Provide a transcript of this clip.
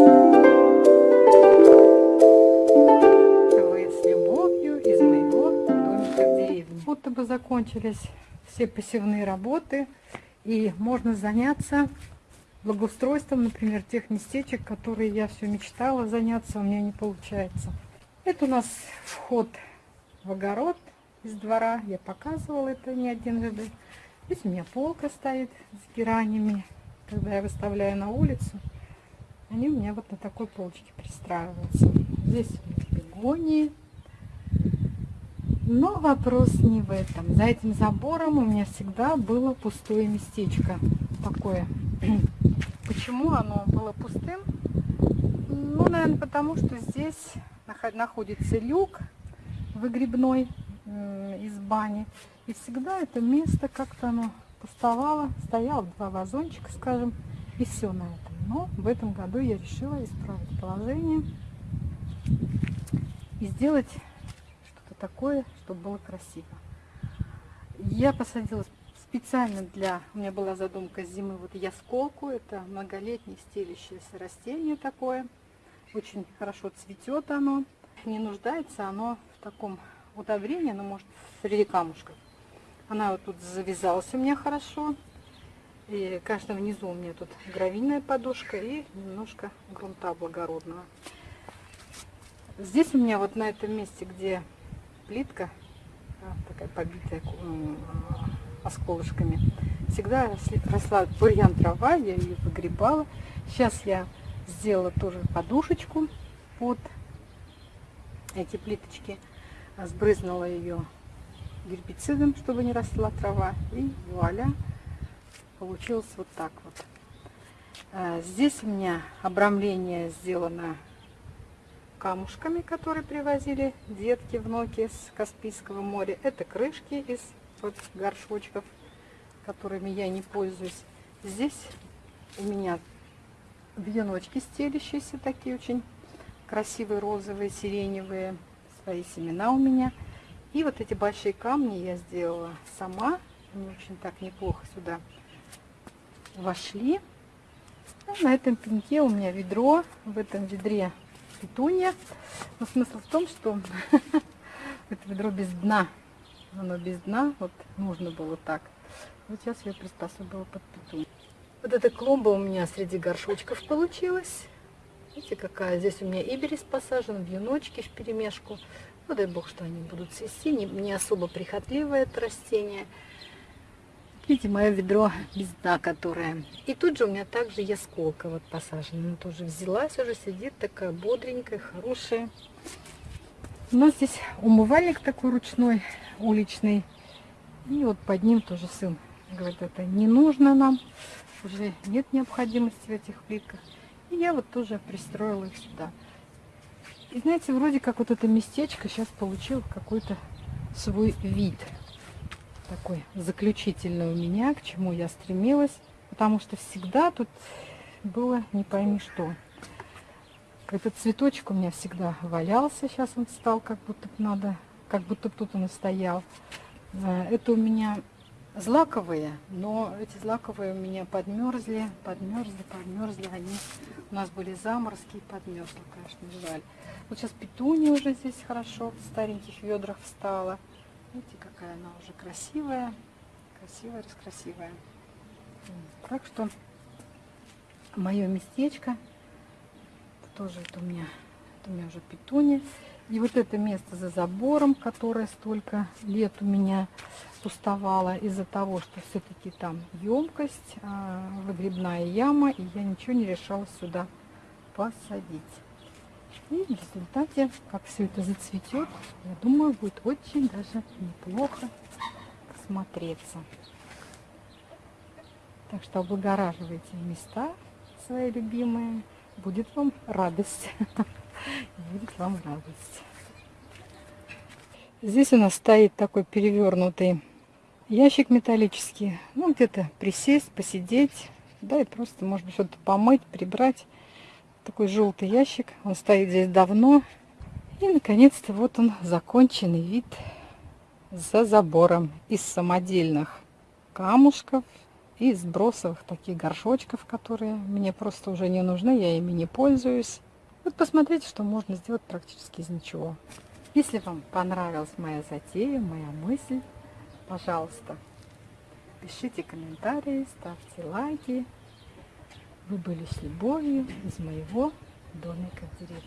С любовью из моего домика в. Будто бы закончились все посевные работы и можно заняться благоустройством, например, тех местечек, которые я все мечтала заняться, у меня не получается. Это у нас вход в огород из двора. Я показывала это не один раз. Здесь у меня полка стоит с геранями. Когда я выставляю на улицу, они у меня вот на такой полочке пристраиваются. Здесь бегонии. Но вопрос не в этом. За этим забором у меня всегда было пустое местечко. Такое. Почему оно было пустым? Ну, наверное, потому что здесь находится люк выгребной из бани. И всегда это место как-то оно пустовало. Стояло два вазончика, скажем, и все на этом. Но в этом году я решила исправить положение и сделать что-то такое, чтобы было красиво. Я посадила специально для... У меня была задумка зимы вот ясколку. Это многолетнее стелящееся растение такое. Очень хорошо цветет оно. Не нуждается оно в таком удобрении, но может среди камушков. Она вот тут завязалась у меня хорошо. И, конечно, внизу у меня тут гравийная подушка и немножко грунта благородного. Здесь у меня вот на этом месте, где плитка, такая побитая осколышками, всегда росла бурьян трава, я ее выгребала. Сейчас я сделала тоже подушечку под эти плиточки, сбрызнула ее гербицидом, чтобы не росла трава, и вуаля, получилось вот так вот. А, здесь у меня обрамление сделано камушками, которые привозили детки, внуки с Каспийского моря. Это крышки из вот горшочков, которыми я не пользуюсь. Здесь у меня веночки стелящиеся, такие очень красивые, розовые, сиреневые. Свои семена у меня. И вот эти большие камни я сделала сама. Они очень так неплохо сюда вошли. Ну, на этом пеньке у меня ведро. В этом ведре петунья. Но смысл в том, что это ведро без дна. Оно без дна. Вот нужно было так. Вот сейчас я приспособила под петунью. Вот эта клумба у меня среди горшочков получилась. Видите, какая здесь у меня иберис посажен, вьюночки в перемешку. Ну, дай бог, что они будут цвести. Не, не особо прихотливое это растение. Видите, мое ведро без дна, которое. И тут же у меня также ясколка вот посажена. Она тоже взялась, уже сидит такая бодренькая, хорошая. У нас здесь умывальник такой ручной, уличный. И вот под ним тоже сын говорит, это не нужно нам. Уже нет необходимости в этих плитках. И я вот тоже пристроила их сюда. И знаете, вроде как вот это местечко сейчас получил какой-то свой вид такой заключительный у меня, к чему я стремилась, потому что всегда тут было не пойми что. Этот цветочек у меня всегда валялся, сейчас он стал как будто надо, как будто тут он стоял. Э, это у меня злаковые, но эти злаковые у меня подмерзли, подмерзли, подмерзли. Они у нас были заморозки и подмерзли, конечно, жаль. Вот сейчас петуния уже здесь хорошо в стареньких ведрах встала. Видите, какая она уже красивая, красивая, раскрасивая. Так что мое местечко, тоже это у меня, это у меня уже петуния. И вот это место за забором, которое столько лет у меня пустовало из-за того, что все-таки там емкость, а, выгребная яма, и я ничего не решала сюда посадить. И в результате, как все это зацветет, я думаю, будет очень даже неплохо смотреться. Так что облагораживайте места свои любимые. Будет вам радость. Будет вам радость. Здесь у нас стоит такой перевернутый ящик металлический. Ну, где-то присесть, посидеть. Да, и просто, может быть, что-то помыть, прибрать такой желтый ящик. Он стоит здесь давно. И, наконец-то, вот он, законченный вид за забором из самодельных камушков из бросовых таких горшочков, которые мне просто уже не нужны, я ими не пользуюсь. Вот посмотрите, что можно сделать практически из ничего. Если вам понравилась моя затея, моя мысль, пожалуйста, пишите комментарии, ставьте лайки. Вы были с любовью из моего домика в деревне.